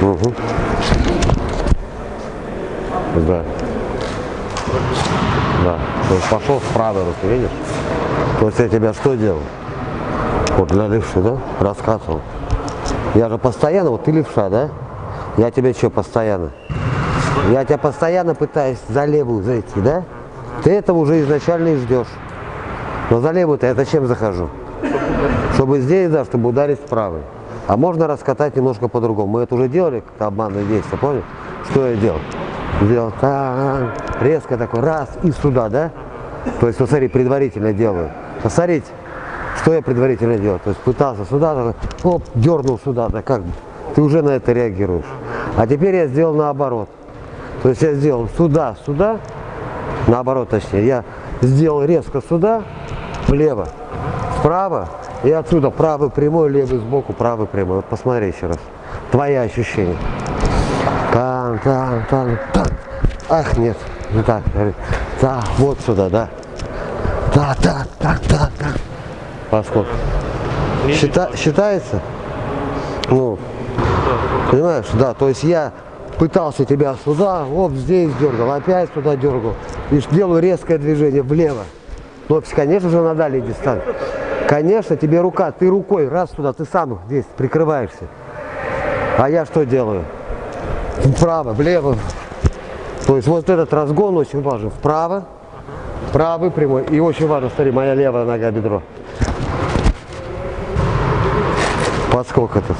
Угу. Да. Да. То есть пошел с правой руки, видишь? То есть я тебя что делал? Вот для левши, да? Раскатывал. Я же постоянно, вот ты левша, да? Я тебе что постоянно? Я тебя постоянно пытаюсь за левую зайти, да? Ты этого уже изначально и ждешь. Но за левую-то я зачем захожу? Чтобы здесь, да, чтобы ударить правой. А можно раскатать немножко по-другому. Мы это уже делали, как обманное действие, понял? Что я делал? Сделал так, резко такой, раз, и сюда, да? То есть, вот смотри, предварительно делаю. Посмотрите, что я предварительно делал. То есть, пытался сюда, такой, оп, дернул сюда, да как бы. Ты уже на это реагируешь. А теперь я сделал наоборот. То есть, я сделал сюда, сюда, наоборот точнее. Я сделал резко сюда, влево, вправо, и отсюда правый прямой, левый сбоку, правый прямой. Вот посмотри еще раз. Твои ощущения. Там, там, там, там. Ах, нет, не так. Да, вот сюда, да. Да, да, да, да, да. Поскольку. Счита, считается? Ну, понимаешь, да, то есть я пытался тебя сюда, оп, здесь дергал, опять сюда дергал. И делаю резкое движение влево. Ну, конечно же, на дальней дистанции. Конечно, тебе рука, ты рукой раз туда, ты сам здесь прикрываешься. А я что делаю? Вправо, влево. То есть вот этот разгон очень важен. Вправо, правый прямой. И очень важно, смотри, моя левая нога бедро. Подскок этот.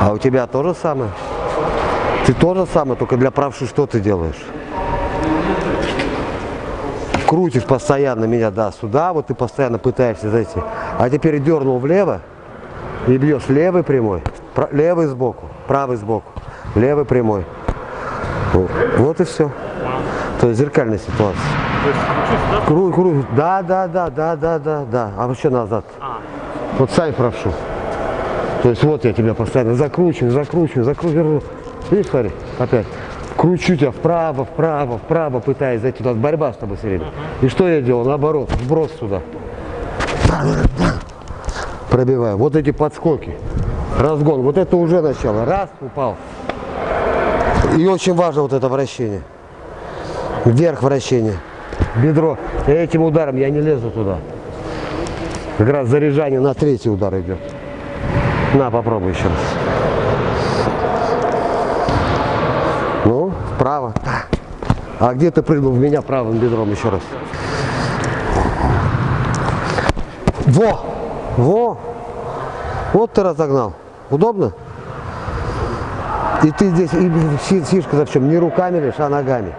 А у тебя то же самое? Ты то же самое, только для правши что ты делаешь? Крутишь постоянно меня, да, сюда, вот ты постоянно пытаешься зайти. А теперь дернул влево и бьешь левый прямой, левый сбоку, правый сбоку, левый прямой. Вот, и все. То есть зеркальная ситуация. Круг, круг, да, да, да, да, да, да, да. А еще назад. Вот сами прошу. То есть вот я тебя постоянно закручиваю, закручиваю, закручиваю. Видишь, смотри, опять кручу тебя вправо, вправо, вправо, пытаясь зайти. Нас борьба с тобой все время. И что я делал? Наоборот, сброс сюда. Пробиваю. Вот эти подскоки. Разгон. Вот это уже начало. Раз, упал. И очень важно вот это вращение. Вверх вращение. Бедро. Этим ударом я не лезу туда. Как раз заряжание на третий удар идет. На, попробуй еще раз. Вправо. А где ты прыгнул в меня правым бедром еще раз? Во! Во! Вот ты разогнал. Удобно? И ты здесь, и фишка за в чем? Не руками лишь, а ногами.